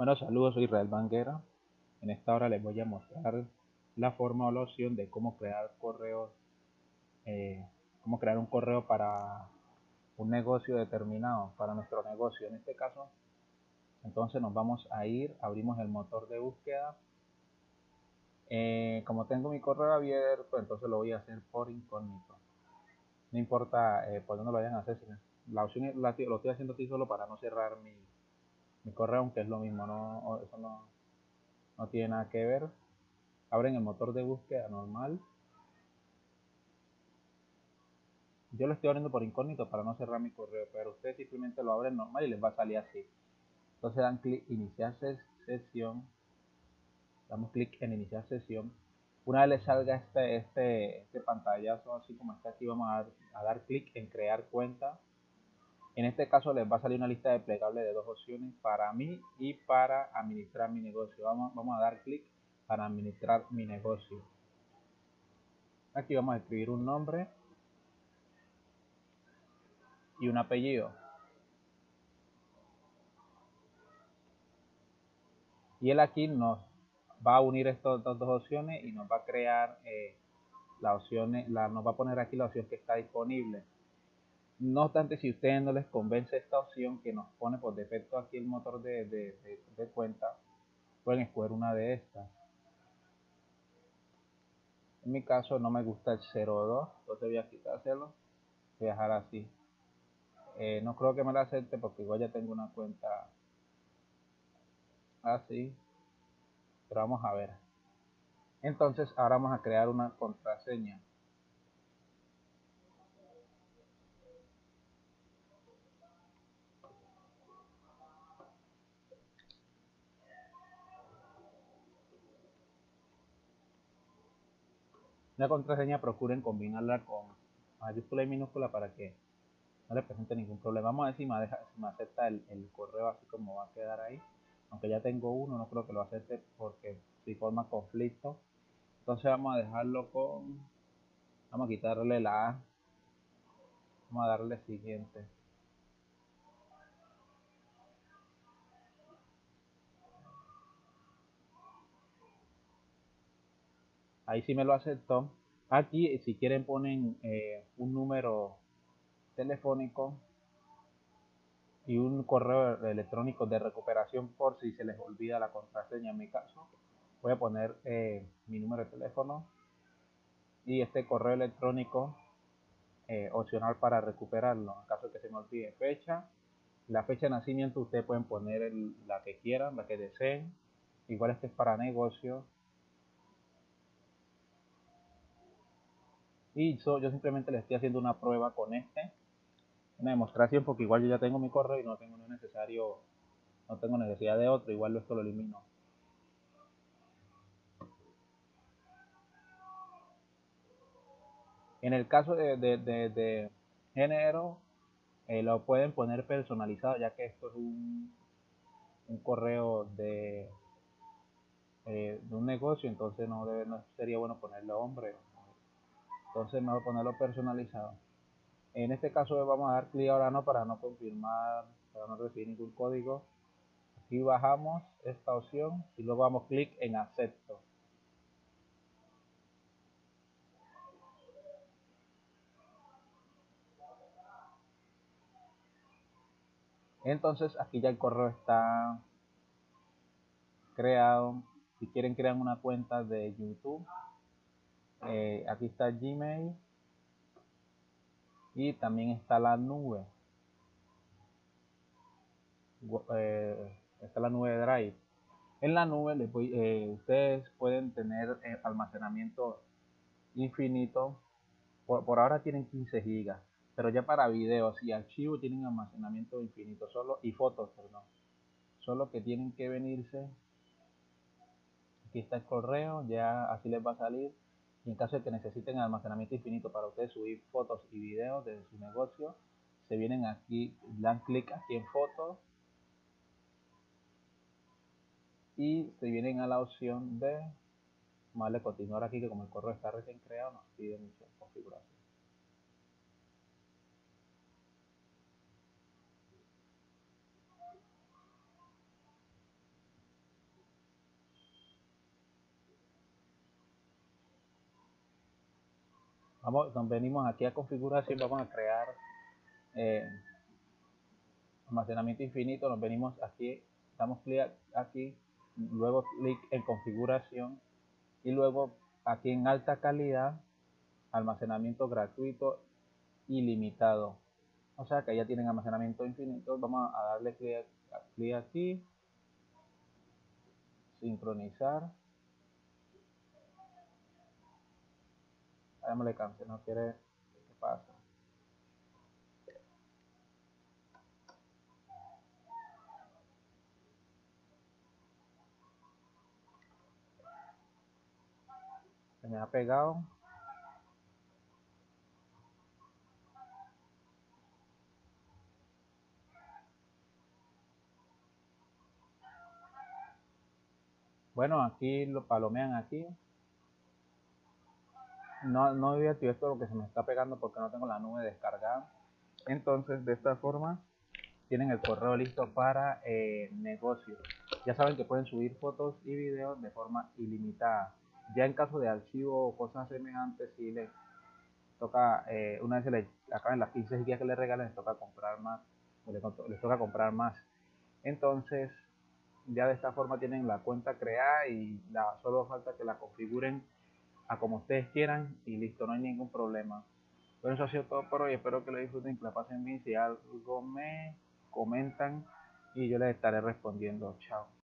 Bueno, saludos, soy Israel Banguera. En esta hora les voy a mostrar la forma o la opción de cómo crear correos, eh, cómo crear un correo para un negocio determinado, para nuestro negocio. En este caso, entonces nos vamos a ir, abrimos el motor de búsqueda. Eh, como tengo mi correo abierto, entonces lo voy a hacer por incógnito. No importa eh, por dónde lo vayan a hacer, la opción lo estoy haciendo aquí solo para no cerrar mi, mi correo, aunque es lo mismo, no, eso no, no tiene nada que ver. Abren el motor de búsqueda normal. Yo lo estoy abriendo por incógnito para no cerrar mi correo, pero ustedes simplemente lo abren normal y les va a salir así. Entonces dan clic iniciar sesión. Damos clic en iniciar sesión. Una vez les salga este, este, este pantallazo así como está aquí, vamos a a dar clic en crear cuenta en este caso les va a salir una lista desplegable de dos opciones para mí y para administrar mi negocio. Vamos, vamos a dar clic para administrar mi negocio. Aquí vamos a escribir un nombre y un apellido. Y él aquí nos va a unir estas dos opciones y nos va a crear eh, la nos va a poner aquí la opción que está disponible. No obstante, si ustedes no les convence esta opción que nos pone por defecto aquí el motor de, cuenta, pueden escoger una de estas. En mi caso no me gusta el 02, entonces voy a quitárselo. Voy a dejar así. Eh, no creo que me la acepte porque igual ya tengo una cuenta así. Pero vamos a ver. Entonces ahora vamos a crear una contraseña. La contraseña procuren combinarla con mayúscula y minúscula para que no le presente ningún problema. Vamos a ver si me, deja, si me acepta el, correo así como va a quedar ahí. Aunque ya tengo uno, no creo que lo acepte porque si forma conflicto. Entonces vamos a dejarlo con... Vamos a quitarle la A. Vamos a darle siguiente. Ahí sí me lo aceptó. Aquí, si quieren, ponen eh, un número telefónico y un correo electrónico de recuperación por si se les olvida la contraseña. En mi caso, voy a poner eh, mi número de teléfono y este correo electrónico eh, opcional para recuperarlo. En caso que se me olvide fecha, la fecha de nacimiento, ustedes pueden poner la que quieran, la que deseen. Igual este es para negocio y yo simplemente le estoy haciendo una prueba con este. Una demostración porque igual yo ya tengo mi correo y no tengo necesario no tengo necesidad de otro igual esto lo elimino. En el caso de, de, género eh, lo pueden poner personalizado ya que esto es un, un correo de, eh, de un negocio entonces no, debe, no sería bueno ponerle hombre entonces me voy a ponerlo personalizado. En este caso vamos a dar clic ahora no para no confirmar para no recibir ningún código. Aquí bajamos esta opción y luego damos clic en acepto. Entonces aquí ya el correo está creado. Si quieren crear una cuenta de youtube eh, aquí está Gmail. Y también está la nube. Eh, está la nube Drive. En la nube eh, ustedes pueden tener almacenamiento infinito. Por, ahora tienen 15 gigas pero ya para videos y archivos tienen almacenamiento infinito. Solo y fotos perdón. Solo que tienen que venirse. Aquí está el correo ya así les va a salir y en caso de que necesiten almacenamiento infinito para ustedes subir fotos y videos de su negocio, se vienen aquí, dan clic aquí en fotos y se vienen a la opción de vale, continuar aquí que como el correo está recién creado nos pide mucha configuración. Vamos, venimos aquí a configuración, vamos a crear eh, almacenamiento infinito, nos venimos aquí, damos clic aquí, luego clic en configuración y luego aquí en alta calidad, almacenamiento gratuito ilimitado. O sea que ya tienen almacenamiento infinito, vamos a darle clic, clic aquí, sincronizar. Le cáncer, no quiere, ¿qué pasa? Se me ha pegado. Bueno, aquí lo palomean aquí no, no había activar esto lo que se me está pegando porque no tengo la nube descargada. Entonces, de esta forma, tienen el correo listo para eh, negocio. Ya saben que pueden subir fotos y videos de forma ilimitada. Ya en caso de archivo o cosas semejantes, si les toca, eh, una vez se acaben las 15 gigas que les regalen, les toca comprar más, les, toca comprar más. Entonces, ya de esta forma tienen la cuenta creada y solo falta que la configuren a como ustedes quieran y listo, no hay ningún problema. Bueno, eso ha sido todo por hoy. Espero que lo disfruten, que la pasen bien. Si algo me comentan y yo les estaré respondiendo. Chao.